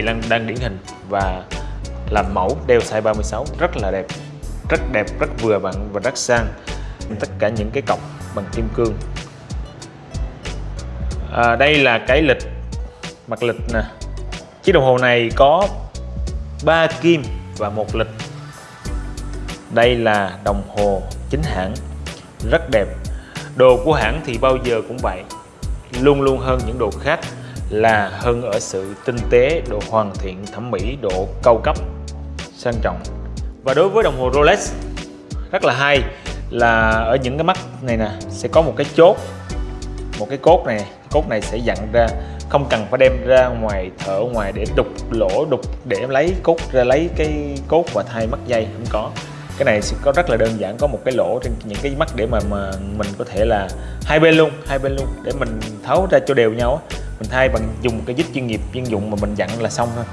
Chị Lan đang điển hình và làm mẫu đeo size 36 rất là đẹp rất đẹp, rất vừa vặn và rất sang. Tất cả những cái cọc bằng kim cương. À, đây là cái lịch mặt lịch nè. Chiếc đồng hồ này có 3 kim và một lịch. Đây là đồng hồ chính hãng rất đẹp. Đồ của hãng thì bao giờ cũng vậy luôn luôn hơn những đồ khác là hơn ở sự tinh tế, độ hoàn thiện, thẩm mỹ, độ cao cấp, sang trọng. Và đối với đồng hồ Rolex rất là hay là ở những cái mắt này nè sẽ có một cái chốt, một cái cốt này, cốt này sẽ dặn ra không cần phải đem ra ngoài thở ngoài để đục lỗ đục để lấy cốt ra lấy cái cốt và thay mắt dây không có cái này sẽ có rất là đơn giản có một cái lỗ trên những cái mắt để mà mà mình có thể là hai bên luôn hai bên luôn để mình tháo ra cho đều nhau mình thay bằng dùng cái vít chuyên nghiệp, chuyên dụng mà mình dặn là xong thôi.